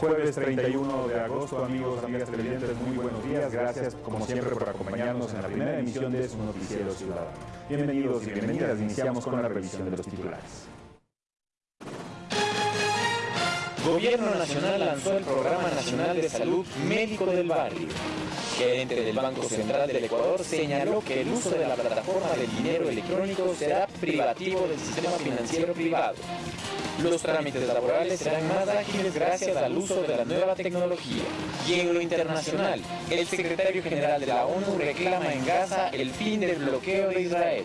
Jueves 31 de agosto, amigos, amigas televidentes, muy buenos días. Gracias, como siempre, por acompañarnos en la primera emisión de su noticiero ciudadano. Bienvenidos y bienvenidas. Iniciamos con la revisión de los titulares. Gobierno Nacional lanzó el Programa Nacional de Salud Médico del Barrio. Gerente del Banco Central del Ecuador señaló que el uso de la plataforma del dinero electrónico será privativo del sistema financiero privado. Los trámites laborales serán más ágiles gracias al uso de la nueva tecnología. Y en lo internacional, el secretario general de la ONU reclama en Gaza el fin del bloqueo de Israel.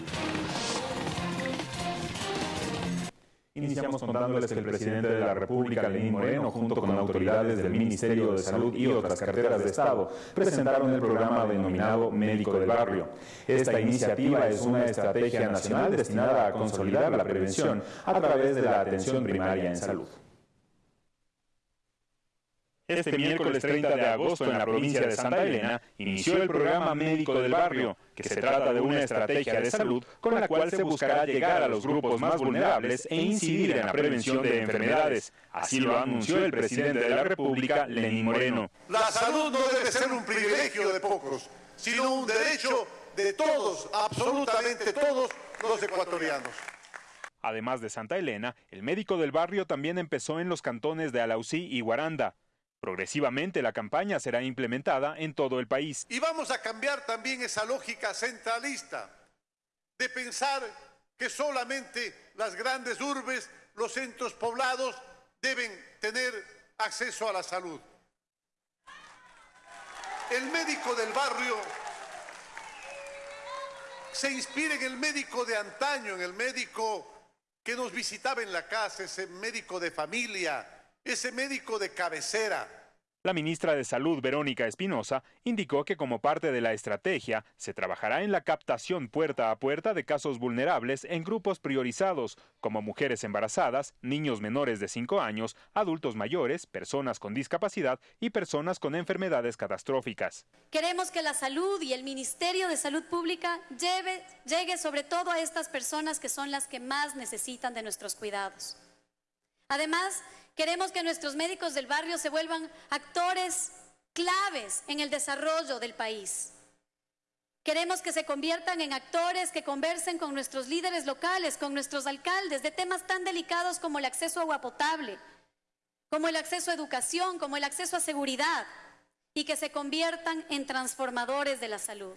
Iniciamos contándoles que el presidente de la República, Lenín Moreno, junto con autoridades del Ministerio de Salud y otras carteras de Estado, presentaron el programa denominado Médico del Barrio. Esta iniciativa es una estrategia nacional destinada a consolidar la prevención a través de la atención primaria en salud. Este miércoles 30 de agosto en la provincia de Santa Elena inició el programa Médico del Barrio, que se trata de una estrategia de salud con la cual se buscará llegar a los grupos más vulnerables e incidir en la prevención de enfermedades. Así lo anunció el presidente de la República, Lenín Moreno. La salud no debe ser un privilegio de pocos, sino un derecho de todos, absolutamente todos los ecuatorianos. Además de Santa Elena, el médico del barrio también empezó en los cantones de Alausí y Guaranda. Progresivamente la campaña será implementada en todo el país. Y vamos a cambiar también esa lógica centralista de pensar que solamente las grandes urbes, los centros poblados deben tener acceso a la salud. El médico del barrio se inspira en el médico de antaño, en el médico que nos visitaba en la casa, ese médico de familia, ese médico de cabecera. La ministra de Salud, Verónica Espinosa, indicó que como parte de la estrategia se trabajará en la captación puerta a puerta de casos vulnerables en grupos priorizados, como mujeres embarazadas, niños menores de 5 años, adultos mayores, personas con discapacidad y personas con enfermedades catastróficas. Queremos que la salud y el Ministerio de Salud Pública lleve, llegue sobre todo a estas personas que son las que más necesitan de nuestros cuidados. Además, Queremos que nuestros médicos del barrio se vuelvan actores claves en el desarrollo del país. Queremos que se conviertan en actores que conversen con nuestros líderes locales, con nuestros alcaldes, de temas tan delicados como el acceso a agua potable, como el acceso a educación, como el acceso a seguridad, y que se conviertan en transformadores de la salud.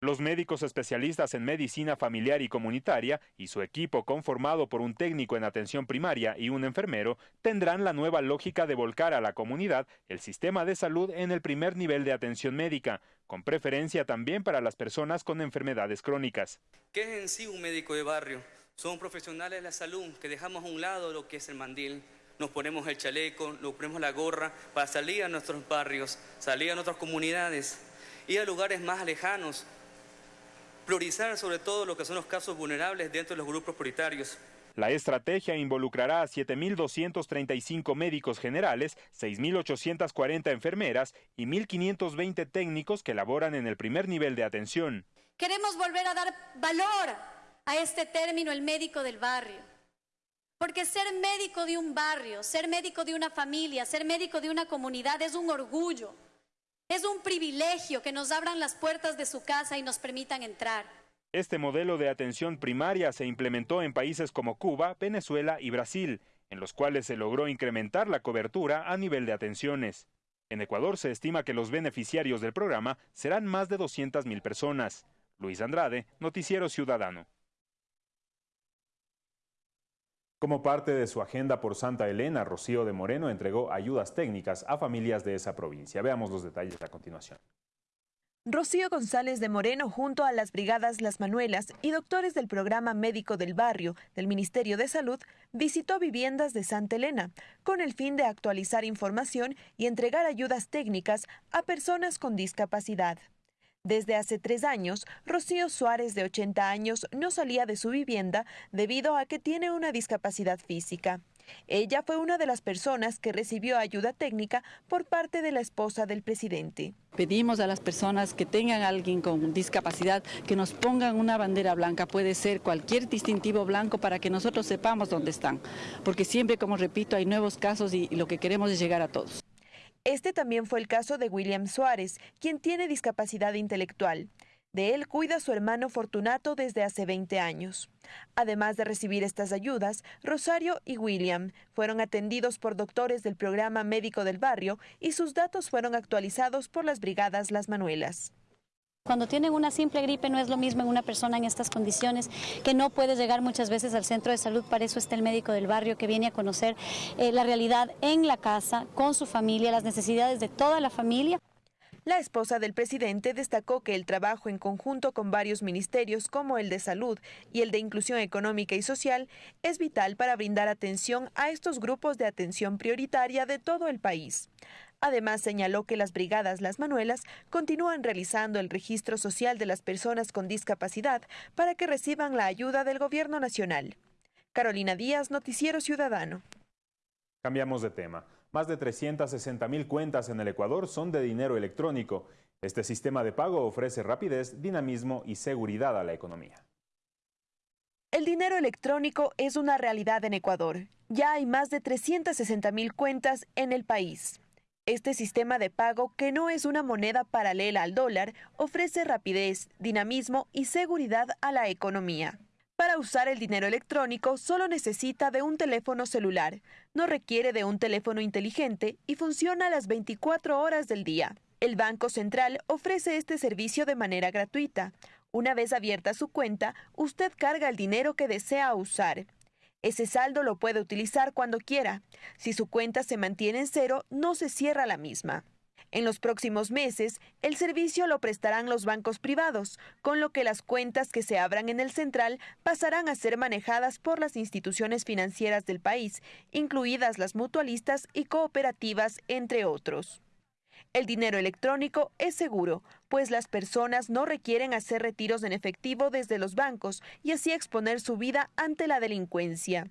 Los médicos especialistas en medicina familiar y comunitaria y su equipo conformado por un técnico en atención primaria y un enfermero tendrán la nueva lógica de volcar a la comunidad el sistema de salud en el primer nivel de atención médica, con preferencia también para las personas con enfermedades crónicas. ¿Qué es en sí un médico de barrio? Son profesionales de la salud que dejamos a un lado lo que es el mandil, nos ponemos el chaleco, nos ponemos la gorra para salir a nuestros barrios, salir a nuestras comunidades, ir a lugares más lejanos priorizar sobre todo lo que son los casos vulnerables dentro de los grupos prioritarios. La estrategia involucrará a 7.235 médicos generales, 6.840 enfermeras y 1.520 técnicos que laboran en el primer nivel de atención. Queremos volver a dar valor a este término, el médico del barrio. Porque ser médico de un barrio, ser médico de una familia, ser médico de una comunidad es un orgullo. Es un privilegio que nos abran las puertas de su casa y nos permitan entrar. Este modelo de atención primaria se implementó en países como Cuba, Venezuela y Brasil, en los cuales se logró incrementar la cobertura a nivel de atenciones. En Ecuador se estima que los beneficiarios del programa serán más de 200.000 personas. Luis Andrade, Noticiero Ciudadano. Como parte de su agenda por Santa Elena, Rocío de Moreno entregó ayudas técnicas a familias de esa provincia. Veamos los detalles a continuación. Rocío González de Moreno, junto a las brigadas Las Manuelas y doctores del programa médico del barrio del Ministerio de Salud, visitó viviendas de Santa Elena con el fin de actualizar información y entregar ayudas técnicas a personas con discapacidad. Desde hace tres años, Rocío Suárez, de 80 años, no salía de su vivienda debido a que tiene una discapacidad física. Ella fue una de las personas que recibió ayuda técnica por parte de la esposa del presidente. Pedimos a las personas que tengan alguien con discapacidad que nos pongan una bandera blanca, puede ser cualquier distintivo blanco para que nosotros sepamos dónde están, porque siempre, como repito, hay nuevos casos y lo que queremos es llegar a todos. Este también fue el caso de William Suárez, quien tiene discapacidad intelectual. De él cuida su hermano Fortunato desde hace 20 años. Además de recibir estas ayudas, Rosario y William fueron atendidos por doctores del programa médico del barrio y sus datos fueron actualizados por las brigadas Las Manuelas. Cuando tienen una simple gripe no es lo mismo en una persona en estas condiciones que no puede llegar muchas veces al centro de salud, para eso está el médico del barrio que viene a conocer eh, la realidad en la casa, con su familia, las necesidades de toda la familia. La esposa del presidente destacó que el trabajo en conjunto con varios ministerios como el de salud y el de inclusión económica y social es vital para brindar atención a estos grupos de atención prioritaria de todo el país. Además, señaló que las brigadas Las Manuelas continúan realizando el registro social de las personas con discapacidad para que reciban la ayuda del Gobierno Nacional. Carolina Díaz, Noticiero Ciudadano. Cambiamos de tema. Más de 360 mil cuentas en el Ecuador son de dinero electrónico. Este sistema de pago ofrece rapidez, dinamismo y seguridad a la economía. El dinero electrónico es una realidad en Ecuador. Ya hay más de 360 mil cuentas en el país. Este sistema de pago, que no es una moneda paralela al dólar, ofrece rapidez, dinamismo y seguridad a la economía. Para usar el dinero electrónico solo necesita de un teléfono celular, no requiere de un teléfono inteligente y funciona las 24 horas del día. El Banco Central ofrece este servicio de manera gratuita. Una vez abierta su cuenta, usted carga el dinero que desea usar. Ese saldo lo puede utilizar cuando quiera. Si su cuenta se mantiene en cero, no se cierra la misma. En los próximos meses, el servicio lo prestarán los bancos privados, con lo que las cuentas que se abran en el central pasarán a ser manejadas por las instituciones financieras del país, incluidas las mutualistas y cooperativas, entre otros. El dinero electrónico es seguro, pues las personas no requieren hacer retiros en efectivo desde los bancos y así exponer su vida ante la delincuencia.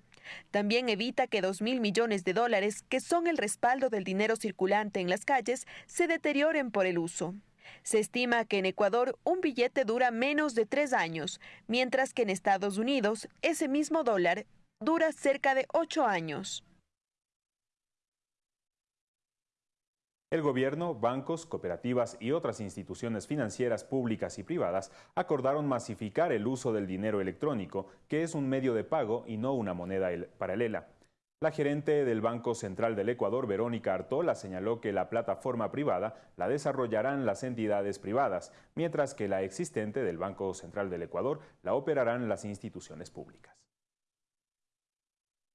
También evita que dos mil millones de dólares, que son el respaldo del dinero circulante en las calles, se deterioren por el uso. Se estima que en Ecuador un billete dura menos de tres años, mientras que en Estados Unidos ese mismo dólar dura cerca de ocho años. El gobierno, bancos, cooperativas y otras instituciones financieras públicas y privadas acordaron masificar el uso del dinero electrónico, que es un medio de pago y no una moneda paralela. La gerente del Banco Central del Ecuador, Verónica Artola, señaló que la plataforma privada la desarrollarán las entidades privadas, mientras que la existente del Banco Central del Ecuador la operarán las instituciones públicas.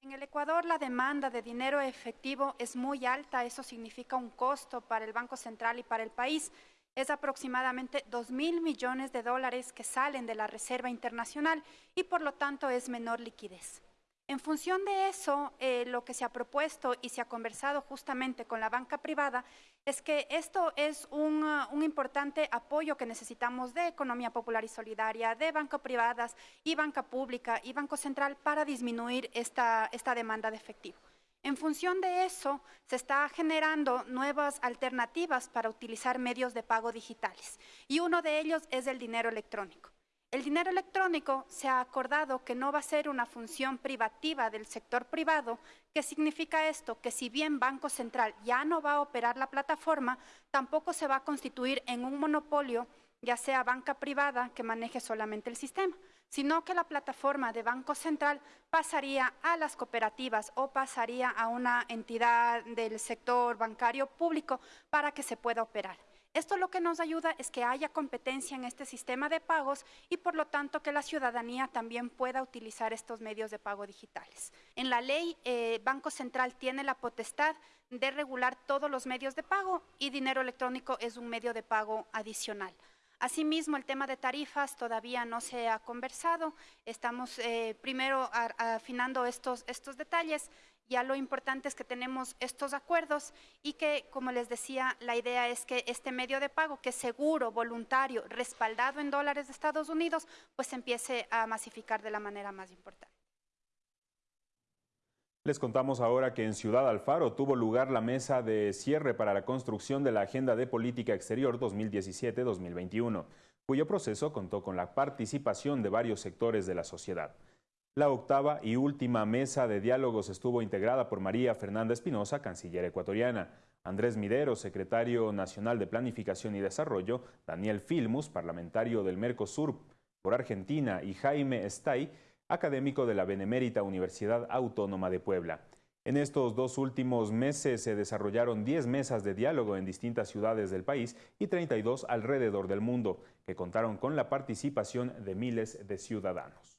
En el Ecuador la demanda de dinero efectivo es muy alta, eso significa un costo para el Banco Central y para el país. Es aproximadamente 2 mil millones de dólares que salen de la Reserva Internacional y por lo tanto es menor liquidez. En función de eso, eh, lo que se ha propuesto y se ha conversado justamente con la banca privada es que esto es un, uh, un, importante apoyo que necesitamos de economía popular y solidaria, de banco privadas y banca pública y Banco Central para disminuir esta, esta demanda de efectivo. En función de eso, se está generando nuevas alternativas para utilizar medios de pago digitales y uno de ellos es el dinero electrónico. El dinero electrónico se ha acordado que no va a ser una función privativa del sector privado. ¿Qué significa esto? Que si bien Banco Central ya no va a operar la plataforma, tampoco se va a constituir en un monopolio, ya sea banca privada que maneje solamente el sistema, sino que la plataforma de Banco Central pasaría a las cooperativas o pasaría a una entidad del sector bancario público para que se pueda operar. Esto lo que nos ayuda es que haya competencia en este sistema de pagos y por lo tanto que la ciudadanía también pueda utilizar estos medios de pago digitales. En la ley, eh, Banco Central tiene la potestad de regular todos los medios de pago y dinero electrónico es un medio de pago adicional. Asimismo, el tema de tarifas todavía no se ha conversado. Estamos eh, primero afinando estos, estos detalles ya lo importante es que tenemos estos acuerdos y que, como les decía, la idea es que este medio de pago, que es seguro, voluntario, respaldado en dólares de Estados Unidos, pues empiece a masificar de la manera más importante. Les contamos ahora que en Ciudad Alfaro tuvo lugar la mesa de cierre para la construcción de la Agenda de Política Exterior 2017-2021, cuyo proceso contó con la participación de varios sectores de la sociedad. La octava y última mesa de diálogos estuvo integrada por María Fernanda Espinosa, canciller ecuatoriana, Andrés Midero, secretario nacional de Planificación y Desarrollo, Daniel Filmus, parlamentario del Mercosur por Argentina, y Jaime Estay, académico de la Benemérita Universidad Autónoma de Puebla. En estos dos últimos meses se desarrollaron 10 mesas de diálogo en distintas ciudades del país y 32 alrededor del mundo, que contaron con la participación de miles de ciudadanos.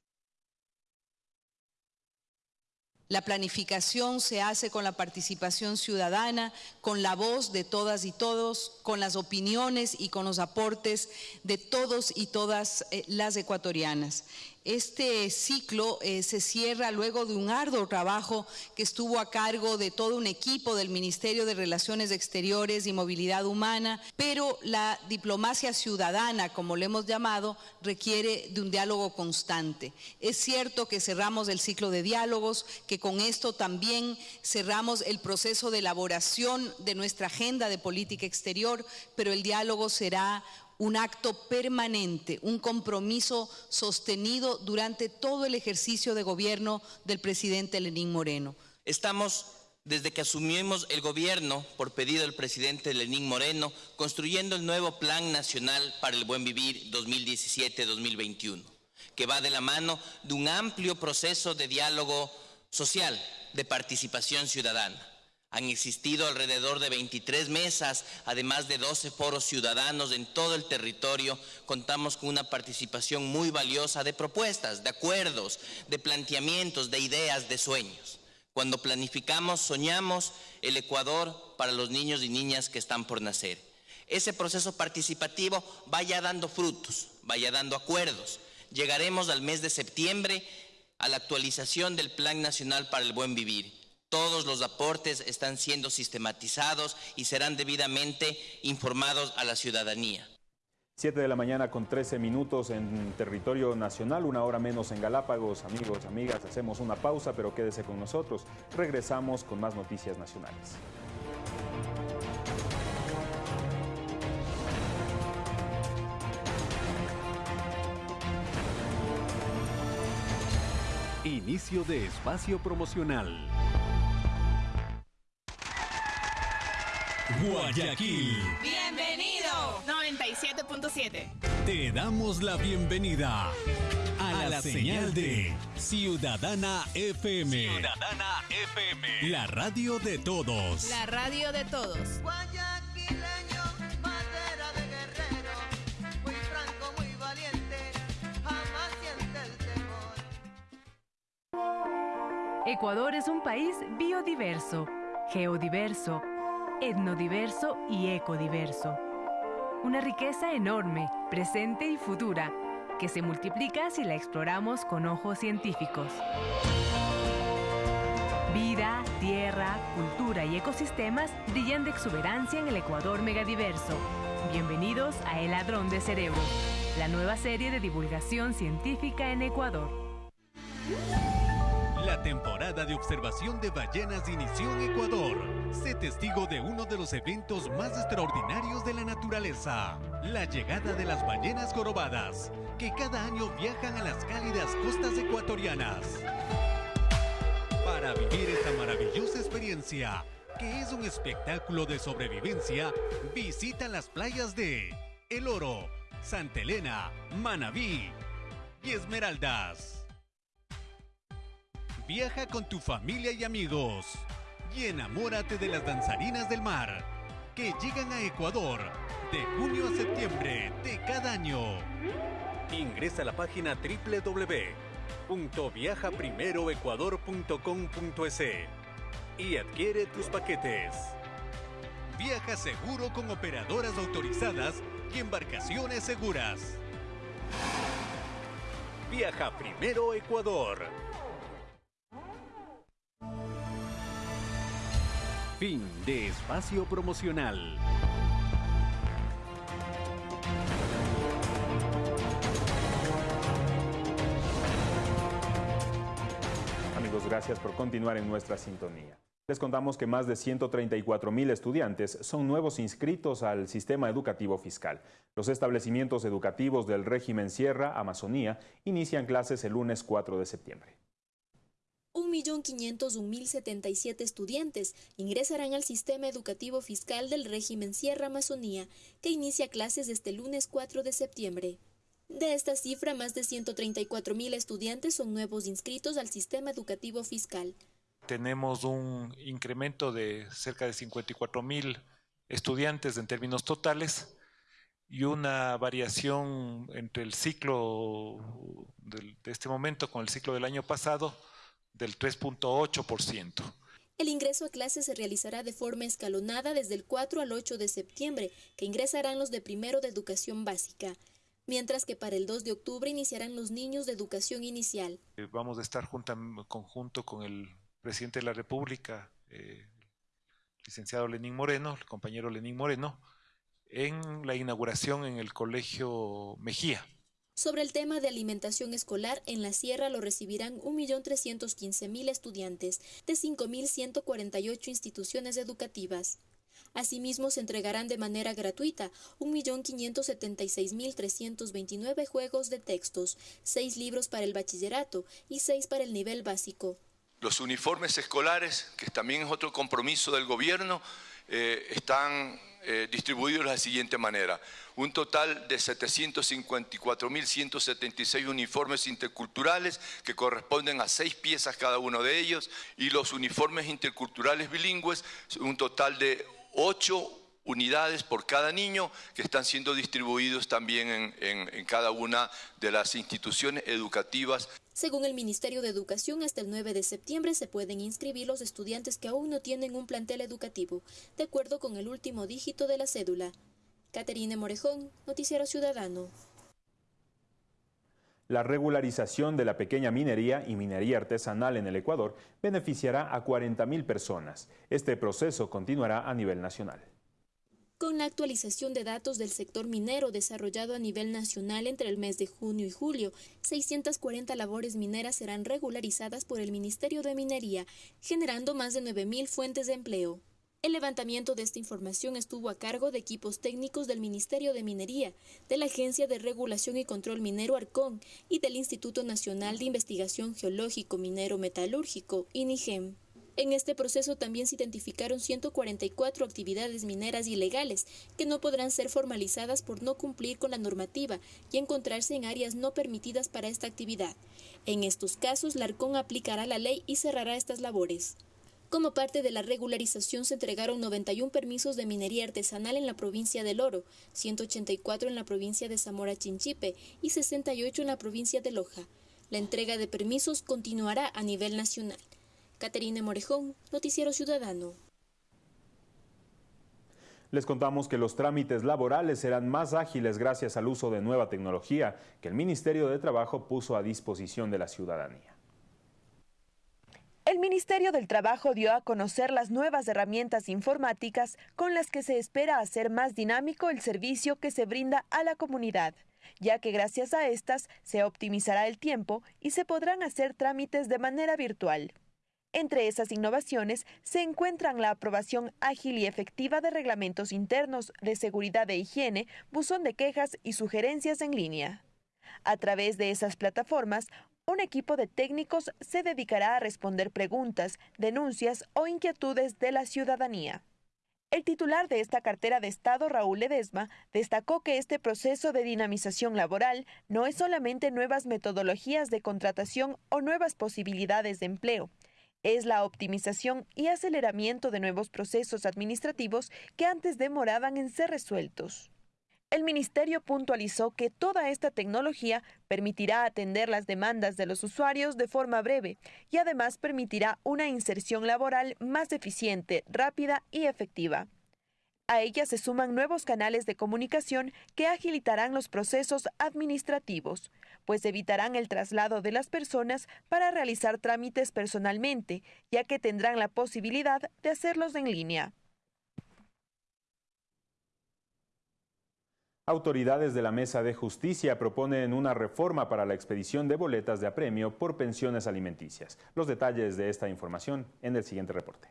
La planificación se hace con la participación ciudadana, con la voz de todas y todos, con las opiniones y con los aportes de todos y todas eh, las ecuatorianas. Este ciclo eh, se cierra luego de un arduo trabajo que estuvo a cargo de todo un equipo del Ministerio de Relaciones Exteriores y Movilidad Humana, pero la diplomacia ciudadana, como le hemos llamado, requiere de un diálogo constante. Es cierto que cerramos el ciclo de diálogos, que con esto también cerramos el proceso de elaboración de nuestra agenda de política exterior, pero el diálogo será un acto permanente, un compromiso sostenido durante todo el ejercicio de gobierno del presidente Lenín Moreno. Estamos desde que asumimos el gobierno, por pedido del presidente Lenín Moreno, construyendo el nuevo Plan Nacional para el Buen Vivir 2017-2021, que va de la mano de un amplio proceso de diálogo social, de participación ciudadana. Han existido alrededor de 23 mesas, además de 12 foros ciudadanos en todo el territorio. Contamos con una participación muy valiosa de propuestas, de acuerdos, de planteamientos, de ideas, de sueños. Cuando planificamos, soñamos el Ecuador para los niños y niñas que están por nacer. Ese proceso participativo vaya dando frutos, vaya dando acuerdos. Llegaremos al mes de septiembre a la actualización del Plan Nacional para el Buen Vivir todos los aportes están siendo sistematizados y serán debidamente informados a la ciudadanía. 7 de la mañana con 13 minutos en territorio nacional, una hora menos en Galápagos. Amigos, amigas, hacemos una pausa, pero quédese con nosotros. Regresamos con más noticias nacionales. Inicio de espacio promocional. Guayaquil. Bienvenido. 97.7. Te damos la bienvenida a, la, señal, de Ciudadana FM. Ciudadana FM. La radio de todos. La radio de todos. Guayaquileño, madera de guerrero, muy franco, muy valiente, jamás siente el temor. Ecuador es un país biodiverso, geodiverso etnodiverso y ecodiverso. Una riqueza enorme, presente y futura, que se multiplica si la exploramos con ojos científicos. Vida, tierra, cultura y ecosistemas brillan de exuberancia en el Ecuador megadiverso. Bienvenidos a El Ladrón de Cerebros, la nueva serie de divulgación científica en Ecuador. La temporada de observación de ballenas inició en Ecuador. Sé testigo de uno de los eventos más extraordinarios de la naturaleza, la llegada de las ballenas jorobadas, que cada año viajan a las cálidas costas ecuatorianas. Para vivir esta maravillosa experiencia, que es un espectáculo de sobrevivencia, visita las playas de El Oro, Santa Elena, Manabí y Esmeraldas. Viaja con tu familia y amigos y enamórate de las danzarinas del mar que llegan a Ecuador de junio a septiembre de cada año. Ingresa a la página www.viajaprimeroecuador.com.es y adquiere tus paquetes. Viaja seguro con operadoras autorizadas y embarcaciones seguras. Viaja primero Ecuador. Fin de espacio promocional. Amigos gracias por continuar en nuestra sintonía. Les contamos que más de 134 mil estudiantes son nuevos inscritos al sistema educativo fiscal. Los establecimientos educativos del régimen Sierra, Amazonía, inician clases el lunes 4 de septiembre. 1.501.077 estudiantes ingresarán al sistema educativo fiscal del régimen Sierra Amazonía, que inicia clases este lunes 4 de septiembre. De esta cifra, más de 134.000 estudiantes son nuevos inscritos al sistema educativo fiscal. Tenemos un incremento de cerca de 54 mil estudiantes en términos totales y una variación entre el ciclo de este momento con el ciclo del año pasado del 3.8%. El ingreso a clases se realizará de forma escalonada desde el 4 al 8 de septiembre, que ingresarán los de primero de educación básica, mientras que para el 2 de octubre iniciarán los niños de educación inicial. Eh, Vamos a estar junta, conjunto con el presidente de la República, eh, licenciado Lenín Moreno, el compañero Lenín Moreno, en la inauguración en el Colegio Mejía. Sobre el tema de alimentación escolar, en la sierra lo recibirán 1.315.000 estudiantes de 5.148 instituciones educativas. Asimismo, se entregarán de manera gratuita 1.576.329 juegos de textos, 6 libros para el bachillerato y 6 para el nivel básico. Los uniformes escolares, que también es otro compromiso del gobierno, eh, están eh, distribuidos de la siguiente manera. Un total de 754.176 uniformes interculturales que corresponden a seis piezas cada uno de ellos y los uniformes interculturales bilingües, un total de ocho unidades por cada niño que están siendo distribuidos también en- cada una de las instituciones educativas Según el Ministerio de Educación, hasta el 9 de septiembre se pueden inscribir los estudiantes que aún no tienen un plantel educativo, de acuerdo con el último dígito de la cédula. Caterine Morejón, Noticiero Ciudadano. La regularización de la pequeña minería y minería artesanal en el Ecuador beneficiará a 40.000 personas. Este proceso continuará a nivel nacional. Con la actualización de datos del sector minero desarrollado a nivel nacional entre el mes de junio y julio, 640 labores mineras serán regularizadas por el Ministerio de Minería, generando más de 9.000 fuentes de empleo. El levantamiento de esta información estuvo a cargo de equipos técnicos del Ministerio de Minería, de la Agencia de Regulación y Control Minero Arcón y del Instituto Nacional de Investigación Geológico Minero Metalúrgico, INIGEM. En este proceso también se identificaron 144 actividades mineras ilegales que no podrán ser formalizadas por no cumplir con la normativa y encontrarse en áreas no permitidas para esta actividad. En estos casos, la ARCON aplicará la ley y cerrará estas labores. Como parte de la regularización se entregaron 91 permisos de minería artesanal en la provincia del Oro, 184 en la provincia de Zamora Chinchipe y 68 en la provincia de Loja. La entrega de permisos continuará a nivel nacional. Caterine Morejón, Noticiero Ciudadano. Les contamos que los trámites laborales serán más ágiles gracias al uso de nueva tecnología que el Ministerio de Trabajo puso a disposición de la ciudadanía. El Ministerio del Trabajo dio a conocer las nuevas herramientas informáticas con las que se espera hacer más dinámico el servicio que se brinda a la comunidad, ya que gracias a estas se optimizará el tiempo y se podrán hacer trámites de manera virtual. Entre esas innovaciones se encuentran la aprobación ágil y efectiva de reglamentos internos de seguridad e higiene, buzón de quejas y sugerencias en línea. A través de esas plataformas, un equipo de técnicos se dedicará a responder preguntas, denuncias o inquietudes de la ciudadanía. El titular de esta cartera de Estado, Raúl Ledesma, destacó que este proceso de dinamización laboral no es solamente nuevas metodologías de contratación o nuevas posibilidades de empleo, es la optimización y aceleramiento de nuevos procesos administrativos que antes demoraban en ser resueltos. El ministerio puntualizó que toda esta tecnología permitirá atender las demandas de los usuarios de forma breve y además permitirá una inserción laboral más eficiente, rápida y efectiva. A ella se suman nuevos canales de comunicación que agilitarán los procesos administrativos, pues evitarán el traslado de las personas para realizar trámites personalmente, ya que tendrán la posibilidad de hacerlos en línea. Autoridades de la Mesa de Justicia proponen una reforma para la expedición de boletas de apremio por pensiones alimenticias. Los detalles de esta información en el siguiente reporte.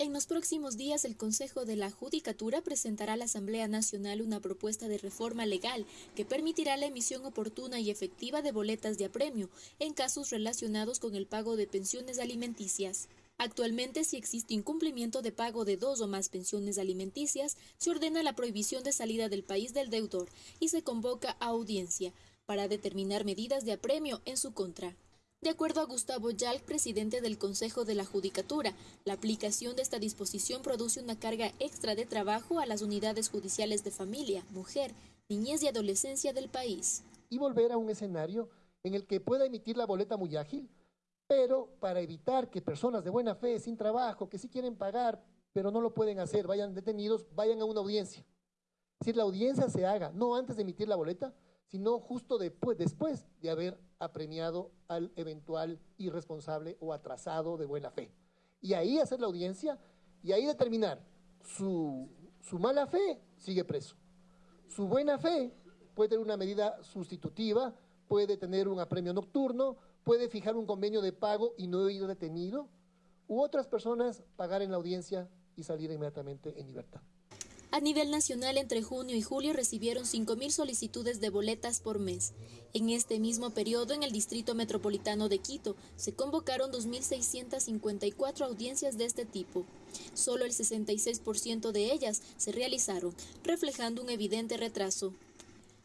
En los próximos días, el Consejo de la Judicatura presentará a la Asamblea Nacional una propuesta de reforma legal que permitirá la emisión oportuna y efectiva de boletas de apremio en casos relacionados con el pago de pensiones alimenticias. Actualmente, si existe incumplimiento de pago de dos o más pensiones alimenticias, se ordena la prohibición de salida del país del deudor y se convoca a audiencia para determinar medidas de apremio en su contra. De acuerdo a Gustavo Yalc, presidente del Consejo de la Judicatura, la aplicación de esta disposición produce una carga extra de trabajo a las unidades judiciales de familia, mujer, niñez y adolescencia del país. Y volver a un escenario en el que pueda emitir la boleta muy ágil, pero para evitar que personas de buena fe, sin trabajo, que sí quieren pagar, pero no lo pueden hacer, vayan detenidos, vayan a una audiencia. Es decir, la audiencia se haga, no antes de emitir la boleta, sino justo después, de haber apremiado al eventual irresponsable o atrasado de buena fe. Y ahí hacer la audiencia y ahí determinar su, su mala fe, sigue preso. Su buena fe puede tener una medida sustitutiva, puede tener un apremio nocturno, puede fijar un convenio de pago y no ir detenido, u otras personas pagar en la audiencia y salir inmediatamente en libertad. A nivel nacional, entre junio y julio recibieron 5.000 solicitudes de boletas por mes. En este mismo periodo, en el Distrito Metropolitano de Quito, se convocaron 2.654 audiencias de este tipo. Solo el 66% de ellas se realizaron, reflejando un evidente retraso.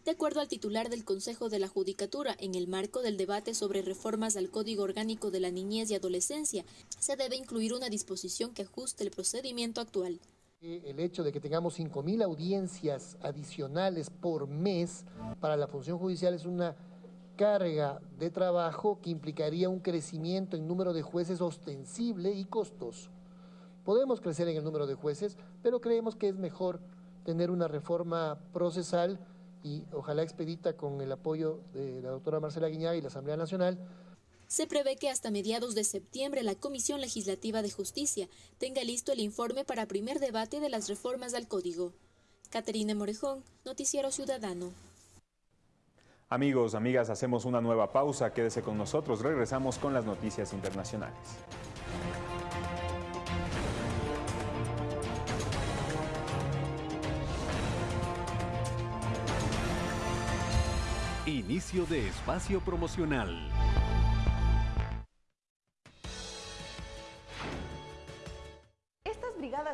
De acuerdo al titular del Consejo de la Judicatura, en el marco del debate sobre reformas al Código Orgánico de la Niñez y Adolescencia, se debe incluir una disposición que ajuste el procedimiento actual. El hecho de que tengamos 5.000 audiencias adicionales por mes para la función judicial es una carga de trabajo que implicaría un crecimiento en número de jueces ostensible y costoso. Podemos crecer en el número de jueces, pero creemos que es mejor tener una reforma procesal y ojalá expedita con el apoyo de la doctora Marcela Guiñaga y la Asamblea Nacional, se prevé que hasta mediados de septiembre la Comisión Legislativa de Justicia tenga listo el informe para primer debate de las reformas al Código. Caterina Morejón, Noticiero Ciudadano. Amigos, amigas, hacemos una nueva pausa. Quédese con nosotros. Regresamos con las noticias internacionales. Inicio de espacio promocional.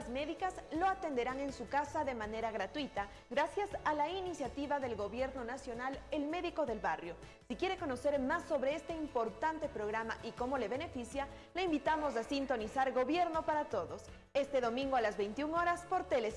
Médicas lo atenderán en su casa de manera gratuita gracias a la iniciativa del Gobierno Nacional El Médico del Barrio. Si quiere conocer más sobre este importante programa y cómo le beneficia, le invitamos a sintonizar Gobierno para Todos este domingo a las 21 horas por Tele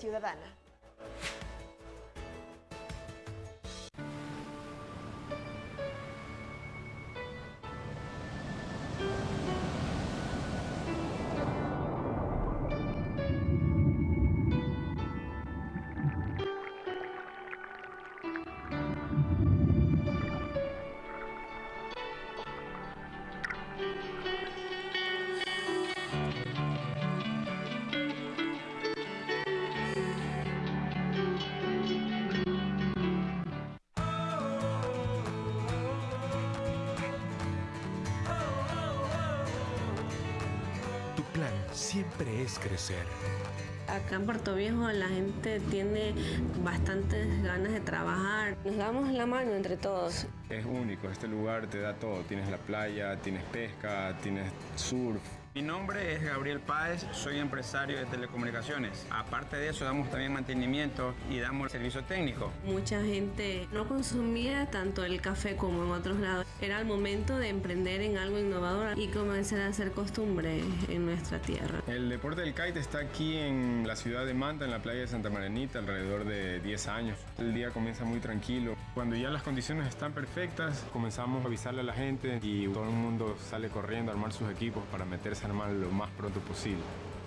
siempre es crecer. Acá en Puerto Viejo la gente tiene bastantes ganas de trabajar. Nos damos la mano entre todos. Es único, este lugar te da todo. Tienes la playa, tienes pesca, tienes surf. Mi nombre es Gabriel Páez, soy empresario de telecomunicaciones. Aparte de eso, damos también mantenimiento y damos servicio técnico. Mucha gente no consumía tanto el café como en otros lados. Era el momento de emprender en algo innovador y comenzar a hacer costumbre en nuestra tierra. El deporte del kite está aquí en la ciudad de Manta, en la playa de Santa Marenita, alrededor de 10 años. El día comienza muy tranquilo. Cuando ya las condiciones están perfectas, comenzamos a avisarle a la gente y todo el mundo sale corriendo a armar sus equipos para meterse a armar lo más pronto posible.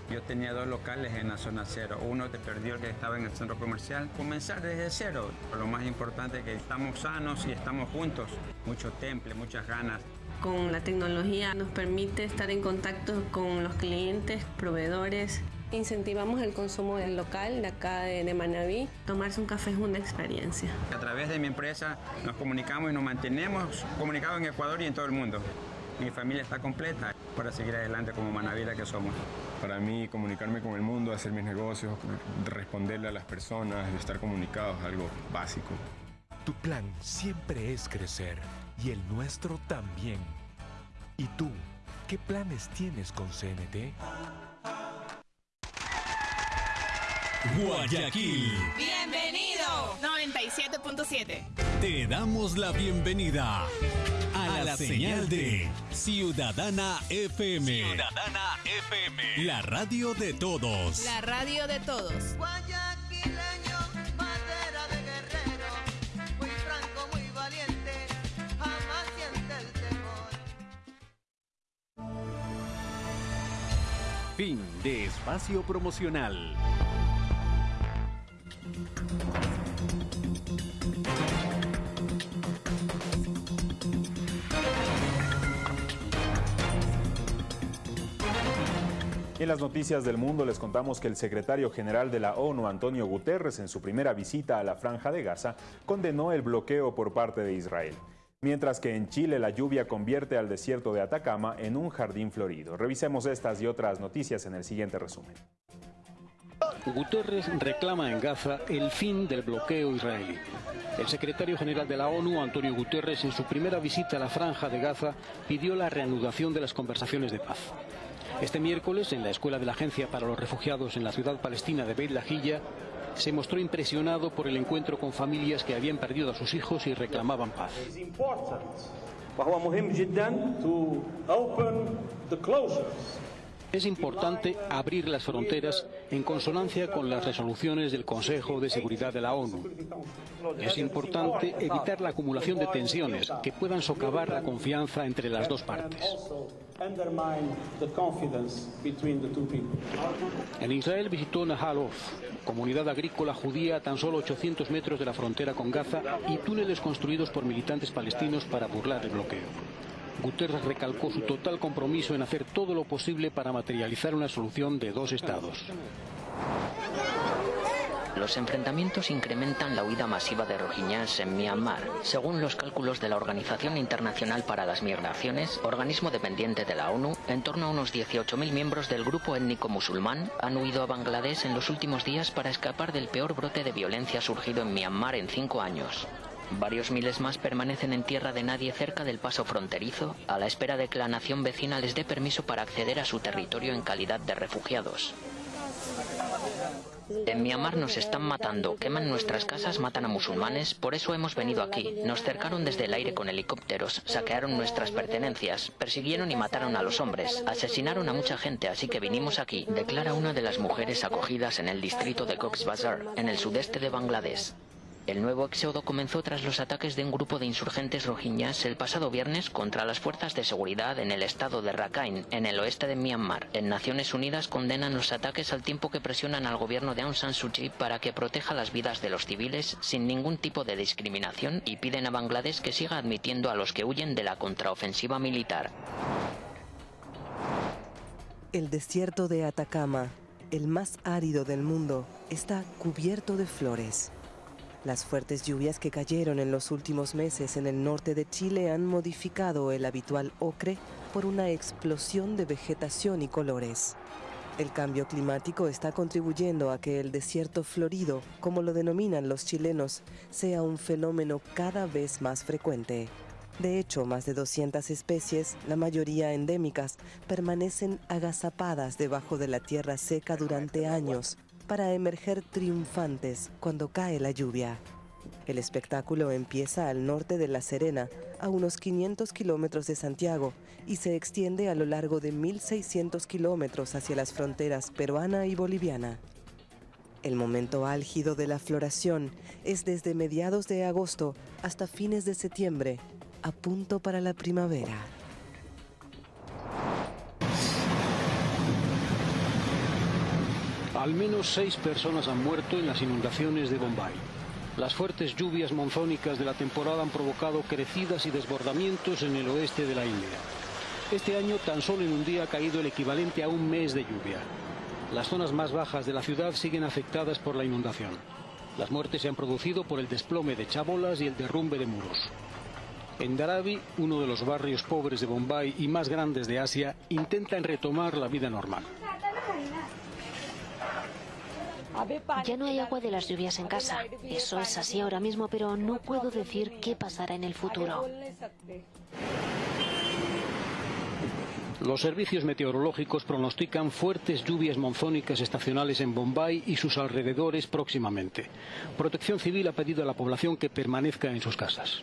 Yo tenía dos locales en la zona cero. Uno te perdió el que estaba en el centro comercial. Comenzar desde cero. Lo más importante es que estamos sanos y estamos juntos. Mucho temple, muchas ganas. Con la tecnología nos permite estar en contacto con los clientes, proveedores Incentivamos el consumo del local de acá de, de Manabí. Tomarse un café es una experiencia. A través de mi empresa nos comunicamos y nos mantenemos comunicados en Ecuador y en todo el mundo. Mi familia está completa para seguir adelante como Manavira que somos. Para mí, comunicarme con el mundo, hacer mis negocios, responderle a las personas, estar comunicados, algo básico. Tu plan siempre es crecer y el nuestro también. ¿Y tú, qué planes tienes con CNT? Guayaquil. Bienvenido. 97.7. Te damos la bienvenida a la, señal de Ciudadana FM. Ciudadana FM. La radio de todos. La radio de todos. Guayaquileño, madera de guerrero, muy franco, muy valiente, jamás siente el temor. Fin de espacio promocional. En las noticias del mundo les contamos que el secretario general de la ONU, Antonio Guterres, en su primera visita a la franja de Gaza, condenó el bloqueo por parte de Israel. Mientras que en Chile la lluvia convierte al desierto de Atacama en un jardín florido. Revisemos estas y otras noticias en el siguiente resumen. Guterres reclama en Gaza el fin del bloqueo israelí. El secretario general de la ONU, Antonio Guterres, en su primera visita a la franja de Gaza, pidió la reanudación de las conversaciones de paz. Este miércoles, en la escuela de la Agencia para los Refugiados en la ciudad palestina de Beit Lahilla, se mostró impresionado por el encuentro con familias que habían perdido a sus hijos y reclamaban paz. Es importante abrir las fronteras en consonancia con las resoluciones del Consejo de Seguridad de la ONU. Es importante evitar la acumulación de tensiones que puedan socavar la confianza entre las dos partes. En Israel visitó Nahal Oz, comunidad agrícola judía a tan solo 800 metros de la frontera con Gaza y túneles construidos por militantes palestinos para burlar el bloqueo. Guterres recalcó su total compromiso en hacer todo lo posible para materializar una solución de dos estados. Los enfrentamientos incrementan la huida masiva de rohinyás en Myanmar. Según los cálculos de la Organización Internacional para las Migraciones, organismo dependiente de la ONU, en torno a unos 18.000 miembros del grupo étnico musulmán han huido a Bangladesh en los últimos días para escapar del peor brote de violencia surgido en Myanmar en cinco años. Varios miles más permanecen en tierra de nadie cerca del paso fronterizo, a la espera de que la nación vecina les dé permiso para acceder a su territorio en calidad de refugiados. En Myanmar nos están matando, queman nuestras casas, matan a musulmanes, por eso hemos venido aquí. Nos cercaron desde el aire con helicópteros, saquearon nuestras pertenencias, persiguieron y mataron a los hombres, asesinaron a mucha gente, así que vinimos aquí, declara una de las mujeres acogidas en el distrito de Cox's Bazar, en el sudeste de Bangladesh. El nuevo éxodo comenzó tras los ataques de un grupo de insurgentes rohinyás el pasado viernes contra las fuerzas de seguridad en el estado de Rakhine, en el oeste de Myanmar. En Naciones Unidas condenan los ataques al tiempo que presionan al gobierno de Aung San Suu Kyi para que proteja las vidas de los civiles sin ningún tipo de discriminación y piden a Bangladesh que siga admitiendo a los que huyen de la contraofensiva militar. El desierto de Atacama, el más árido del mundo, está cubierto de flores. Las fuertes lluvias que cayeron en los últimos meses en el norte de Chile han modificado el habitual ocre por una explosión de vegetación y colores. El cambio climático está contribuyendo a que el desierto florido, como lo denominan los chilenos, sea un fenómeno cada vez más frecuente. De hecho, más de 200 especies, la mayoría endémicas, permanecen agazapadas debajo de la tierra seca durante años para emerger triunfantes cuando cae la lluvia. El espectáculo empieza al norte de La Serena, a unos 500 kilómetros de Santiago, y se extiende a lo largo de 1.600 kilómetros hacia las fronteras peruana y boliviana. El momento álgido de la floración es desde mediados de agosto hasta fines de septiembre, a punto para la primavera. Al menos seis personas han muerto en las inundaciones de Bombay. Las fuertes lluvias monzónicas de la temporada han provocado crecidas y desbordamientos en el oeste de la India. Este año tan solo en un día ha caído el equivalente a un mes de lluvia. Las zonas más bajas de la ciudad siguen afectadas por la inundación. Las muertes se han producido por el desplome de chabolas y el derrumbe de muros. En Dharavi, uno de los barrios pobres de Bombay y más grandes de Asia, intentan retomar la vida normal. Ya no hay agua de las lluvias en casa. Eso es así ahora mismo, pero no puedo decir qué pasará en el futuro. Los servicios meteorológicos pronostican fuertes lluvias monzónicas estacionales en Bombay y sus alrededores próximamente. Protección Civil ha pedido a la población que permanezca en sus casas.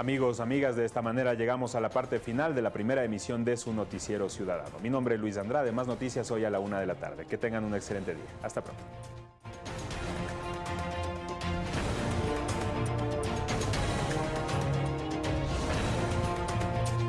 Amigos, amigas, de esta manera llegamos a la parte final de la primera emisión de su noticiero ciudadano. Mi nombre es Luis Andrade, más noticias hoy a la una de la tarde. Que tengan un excelente día. Hasta pronto.